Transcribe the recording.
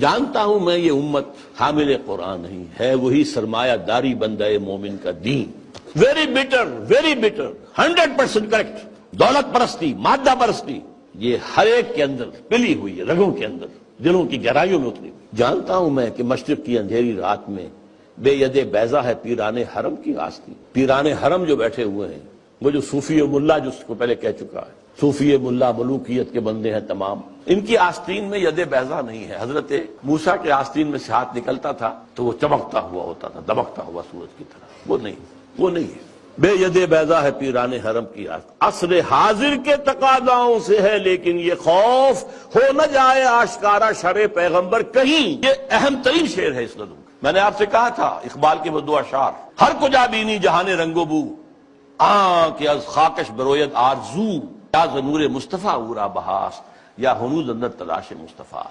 جانتا ہوں میں یہ امت حامل قرآن نہیں ہے، وہی سرمایہ داری بندہ مومن کا دین۔ Very better very better hundred percent correct دولت پرستی، مادہ پرستی، یہ ہر ایک کے اندر پلی ہوئی ہے، رگوں کے اندر، دلوں کی گہرائیوں میں اتری۔ ہوئی جانتا ہوں میں کہ مشرق کی اندھیری رات میں بے ید بیزا ہے پیران حرم کی آستی پیران حرم جو بیٹھے ہوئے ہیں وہ جو صوفی ملا جو اس کو پہلے کہہ چکا ہے، صوفی ملا ملوکیت کے بندے ہیں تمام۔ ان کی آستین میں ید بیزا نہیں ہے۔ حضرت موسا کے آستین میں سے ہاتھ نکلتا تھا تو وہ چمکتا ہوا ہوتا تھا، دبکتا ہوا سورج کی طرح۔ وہ نہیں وہ نہیں ہے۔ بے ید بیزا ہے پیران حرم کی عصر حاضر کے تقاضاؤں سے ہے، لیکن یہ خوف ہو نہ جائے آشکارا شر پیغمبر کہیں۔ یہ اہم ترین شعر ہے اس نظم میں نے آپ سے کہا تھا، اقبال کے وہ دو اشار ہر کجا بینی جہان رنگو بو۔ آن کہ از خاکش برویت آرزو، یا ضنور مصطفیٰ اورا بہاس یا حنوز اندر تلاش مصطفیٰ